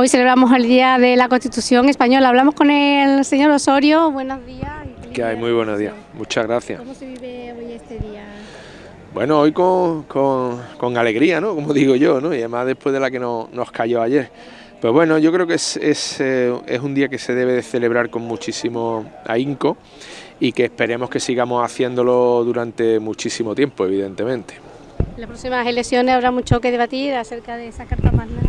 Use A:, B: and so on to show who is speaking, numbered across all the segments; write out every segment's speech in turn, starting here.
A: Hoy celebramos el Día de la Constitución Española. Hablamos con el señor Osorio. Buenos días.
B: Que hay? Muy buenos días. Muchas gracias.
A: ¿Cómo se vive hoy este día?
B: Bueno, hoy con, alegría, ¿no? Como digo yo, ¿no? Y además después de la que nos cayó ayer. Pues bueno, yo creo que es, eh, es, un día que se debe de celebrar con muchísimo ahínco y que esperemos que sigamos haciéndolo durante muchísimo tiempo, evidentemente.
A: En las próximas elecciones habrá mucho que debatir acerca de esa Carta Magna.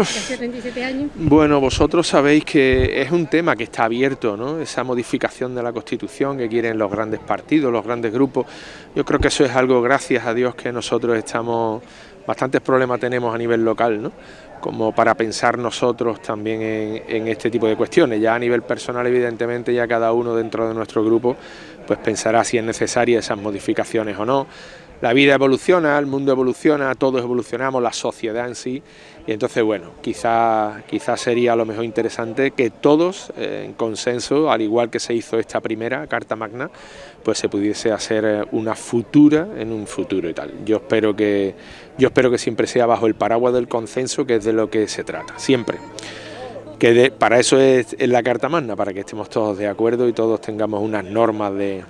A: Hace 37 años.
B: Bueno, vosotros sabéis que es un tema que está abierto, ¿no? Esa modificación de la Constitución que quieren los grandes partidos, los grandes grupos. Yo creo que eso es algo, gracias a Dios, que nosotros estamos, bastantes problemas tenemos a nivel local, ¿no? como para pensar nosotros también en, este tipo de cuestiones. Ya a nivel personal, evidentemente, ya cada uno dentro de nuestro grupo pues pensará si es necesaria esas modificaciones o no. La vida evoluciona, el mundo evoluciona, todos evolucionamos, la sociedad en sí, y entonces, bueno, quizás quizá sería lo mejor interesante que todos, eh, en consenso, al igual que se hizo esta primera Carta Magna, pues se pudiese hacer eh, una futura en un futuro y tal. Yo espero que, yo espero que siempre sea bajo el paraguas del consenso, que es de lo que se trata, siempre que para eso es, la Carta Magna, para que estemos todos de acuerdo y todos tengamos unas normas de,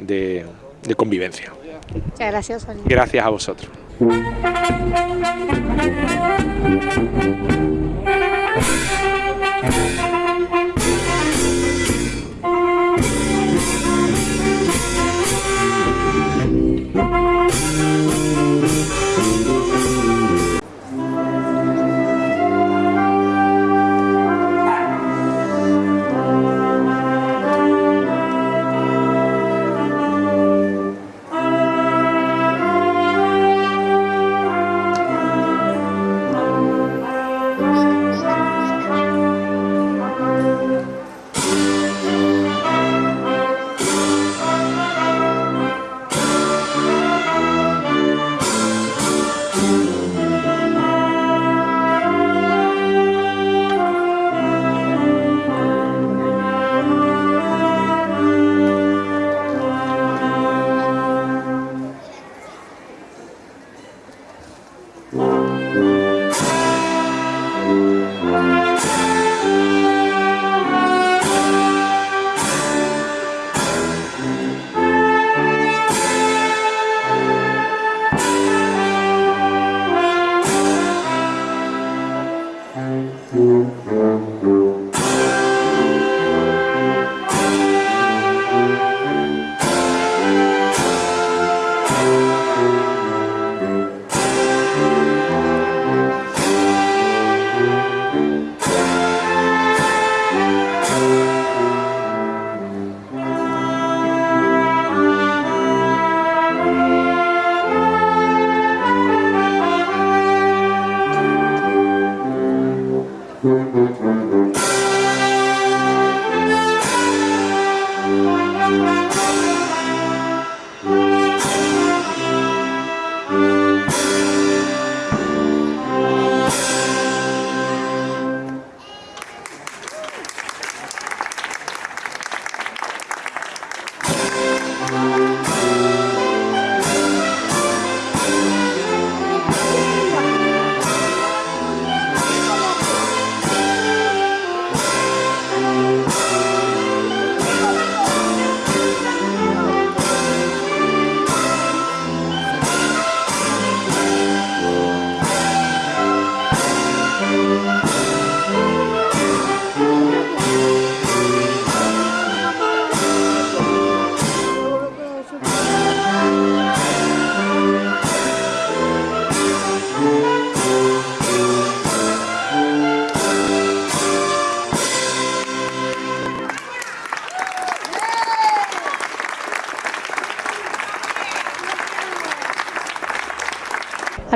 B: de convivencia.
A: Muchas gracias.
B: Gracias a vosotros.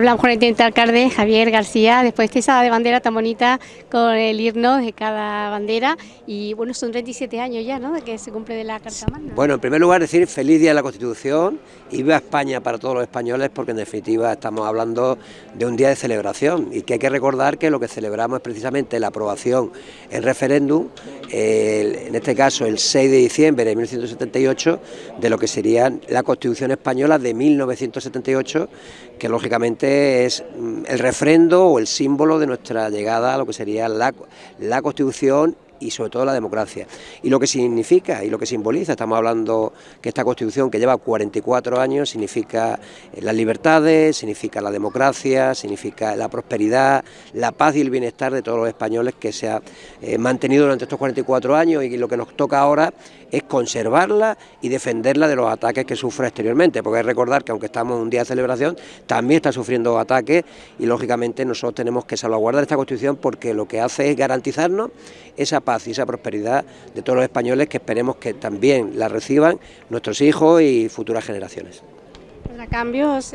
A: Hablamos con el teniente alcalde Javier García, después de esa de bandera tan bonita con el himno de cada bandera y bueno, son 37 años ya, ¿no?, de que se cumple de la Carta Magna.
C: Bueno, en primer lugar decir feliz día de la Constitución y viva España para todos los españoles porque en definitiva estamos hablando de un día de celebración y que hay que recordar que lo que celebramos es precisamente la aprobación en referéndum, en este caso el 6 de diciembre de 1978, de lo que sería la Constitución Española de 1978 que lógicamente es mm, el refrendo o el símbolo de nuestra llegada a lo que sería la, la Constitución y sobre todo la democracia. Y lo que significa y lo que simboliza, estamos hablando que esta Constitución que lleva 44 años significa eh, las libertades, significa la democracia, significa la prosperidad, la paz y el bienestar de todos los españoles que se ha eh, mantenido durante estos 44 años y lo que nos toca ahora es conservarla y defenderla de los ataques que sufre exteriormente, porque hay que recordar que aunque estamos en un día de celebración, también está sufriendo ataques y lógicamente nosotros tenemos que salvaguardar esta Constitución porque lo que hace es garantizarnos esa paz y esa prosperidad de todos los españoles que esperemos que también la reciban nuestros hijos y futuras generaciones.
A: Cambios?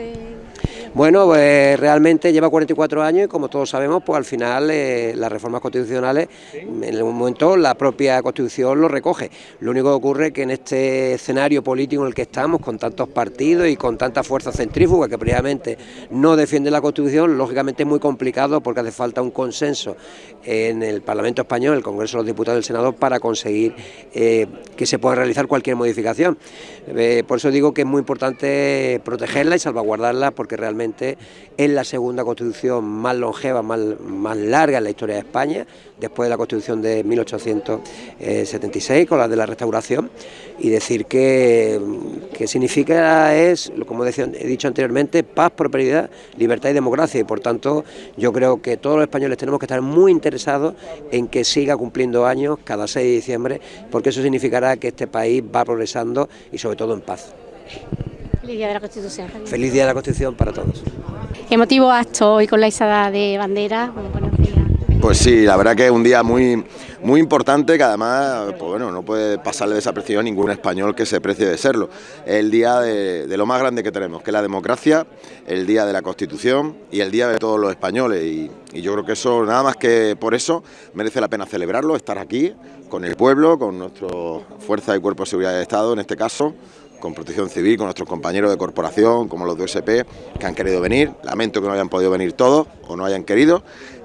C: Bueno, pues realmente lleva 44 años y como todos sabemos, pues al final eh, las reformas constitucionales, en algún momento la propia Constitución lo recoge. Lo único que ocurre es que en este escenario político en el que estamos, con tantos partidos y con tanta fuerza centrífuga que previamente no defiende la Constitución, lógicamente es muy complicado porque hace falta un consenso en el Parlamento Español, el Congreso de los Diputados y el Senado, para conseguir eh, que se pueda realizar cualquier modificación. Eh, por eso digo que es muy importante protegerla y salvaguardarla porque realmente es la segunda constitución más longeva, más, más larga en la historia de España, después de la constitución de 1876 con la de la restauración, y decir que, que significa es, como he dicho anteriormente, paz, prosperidad, libertad y democracia, y por tanto yo creo que todos los españoles tenemos que estar muy interesados en que siga cumpliendo años cada 6 de diciembre, porque eso significará que este país va progresando y sobre todo en paz.
A: Feliz Día de la Constitución.
C: Feliz Día de la Constitución para todos.
A: Emotivo acto hoy con la izada de bandera.
D: Pues sí, la verdad que es un día muy, muy importante que además, pues bueno, no puede pasarle desapercibido a ningún español que se precie de serlo. Es el día de, lo más grande que tenemos, que es la democracia, el día de la Constitución y el día de todos los españoles. Y, y yo creo que eso, nada más que por eso, merece la pena celebrarlo, estar aquí con el pueblo, con nuestra Fuerza y Cuerpo de Seguridad del Estado en este caso, con Protección Civil, con nuestros compañeros de corporación, como los de USP, que han querido venir. Lamento que no hayan podido venir todos o no hayan querido.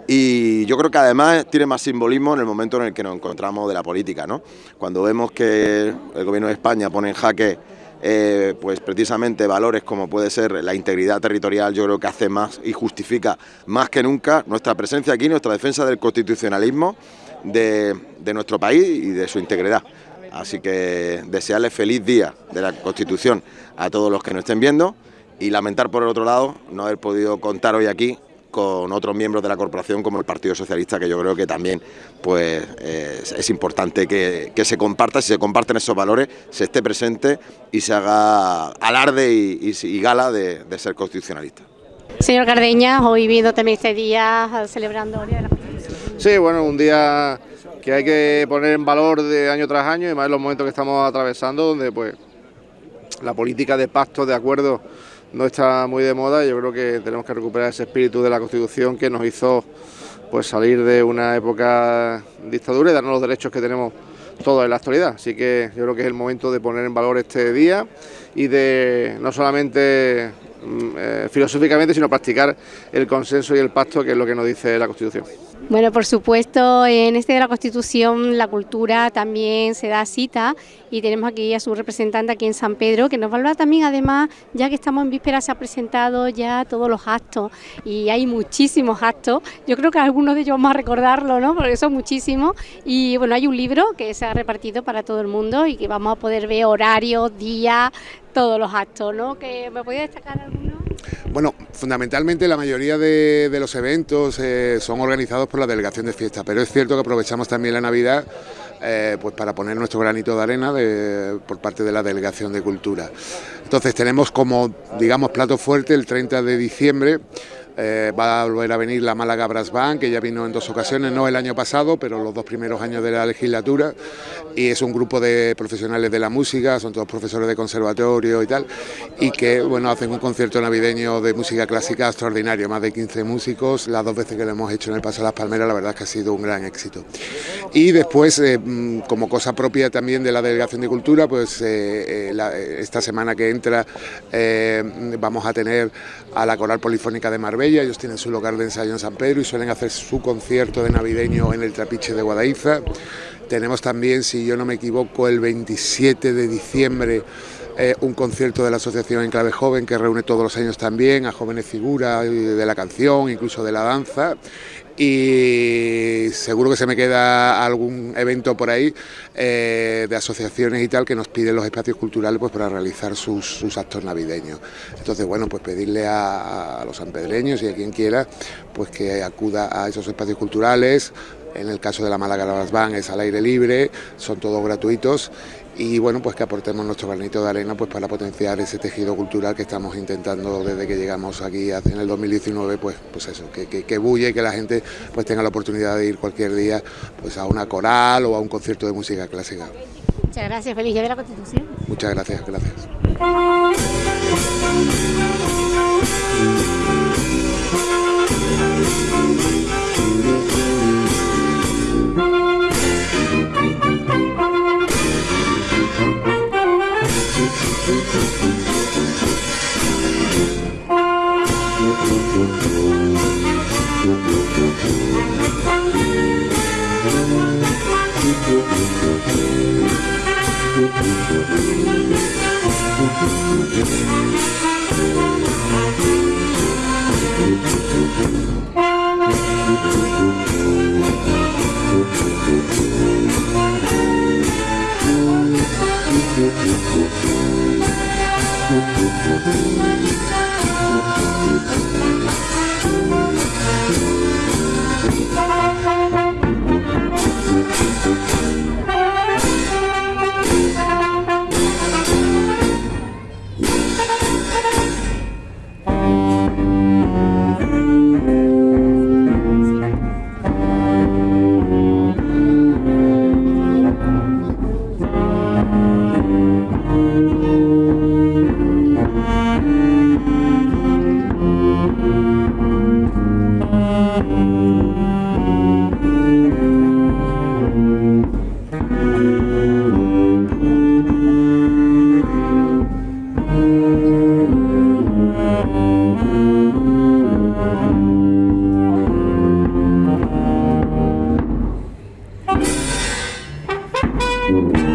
D: Y yo creo que además tiene más simbolismo en el momento en el que nos encontramos de la política, ¿no? Cuando vemos que el Gobierno de España pone en jaque eh, pues precisamente valores como puede ser la integridad territorial, yo creo que hace más y justifica más que nunca nuestra presencia aquí, nuestra defensa del constitucionalismo de, de nuestro país y de su integridad. Así que desearles feliz día de la Constitución a todos los que nos estén viendo y lamentar por el otro lado no haber podido contar hoy aquí con otros miembros de la corporación como el Partido Socialista, que yo creo que también pues, es, importante que, se comparta, si se comparten esos valores, se esté presente y se haga alarde y, gala de, ser constitucionalista.
A: Señor Cardeña, hoy viendo también este día celebrando el Día de la Constitución.
E: Sí, bueno, un día que hay que poner en valor de año tras año y más en los momentos que estamos atravesando donde pues la política de pacto, de acuerdo no está muy de moda yo creo que tenemos que recuperar ese espíritu de la Constitución que nos hizo pues salir de una época dictadura y darnos los derechos que tenemos todos en la actualidad. Así que yo creo que es el momento de poner en valor este día y de no solamente eh, filosóficamente, sino practicar el consenso y el pacto, que es lo que nos dice la Constitución.
A: Bueno, por supuesto, en este de la Constitución la cultura también se da cita y tenemos aquí a su representante aquí en San Pedro que nos va a hablar también, además, ya que estamos en víspera se ha presentado ya todos los actos y hay muchísimos actos, yo creo que algunos de ellos vamos a recordarlo, ¿no? porque son muchísimos y bueno, hay un libro que se ha repartido para todo el mundo y que vamos a poder ver horarios, días, todos los actos, ¿no? ¿Que ¿Me podía destacar alguno?
F: Bueno, fundamentalmente la mayoría de, los eventos eh, son organizados por la Delegación de Fiesta, pero es cierto que aprovechamos también la Navidad eh, pues para poner nuestro granito de arena por parte de la Delegación de Cultura. Entonces tenemos como, digamos, plato fuerte el 30 de diciembre eh, va a volver a venir la Málaga Brass Band, que ya vino en dos ocasiones, no el año pasado, pero los dos primeros años de la legislatura, y es un grupo de profesionales de la música, son todos profesores de conservatorio y tal, y que bueno hacen un concierto navideño de música clásica extraordinario, más de 15 músicos, las dos veces que lo hemos hecho en el Paso de las Palmeras, la verdad es que ha sido un gran éxito. Y después, eh, mm, como cosa propia también de la Delegación de Cultura, pues eh, esta semana que entra vamos a tener a la Coral Polifónica de Marbella, ellos tienen su local de ensayo en San Pedro y suelen hacer su concierto de navideño en el Trapiche de Guadaiza. Tenemos también, si yo no me equivoco, el 27 de diciembre eh, un concierto de la Asociación en Clave Joven que reúne todos los años también a jóvenes figuras de la canción, incluso de la danza y seguro que se me queda algún evento por ahí eh, de asociaciones y tal que nos piden los espacios culturales pues para realizar sus, actos navideños. Entonces, bueno, pues pedirle a, los sanpedreños y a quien quiera pues que acuda a esos espacios culturales, en el caso de la Málaga Las Van es al aire libre, son todos gratuitos y bueno, pues que aportemos nuestro granito de arena pues para potenciar ese tejido cultural que estamos intentando desde que llegamos aquí en el 2019, pues, pues eso, que, que, bulle y que la gente pues tenga la oportunidad de ir cualquier día pues a una coral o a un concierto de música clásica.
A: Muchas gracias, feliz día de la Constitución.
F: Muchas gracias, gracias. Thank Thank mm -hmm. you.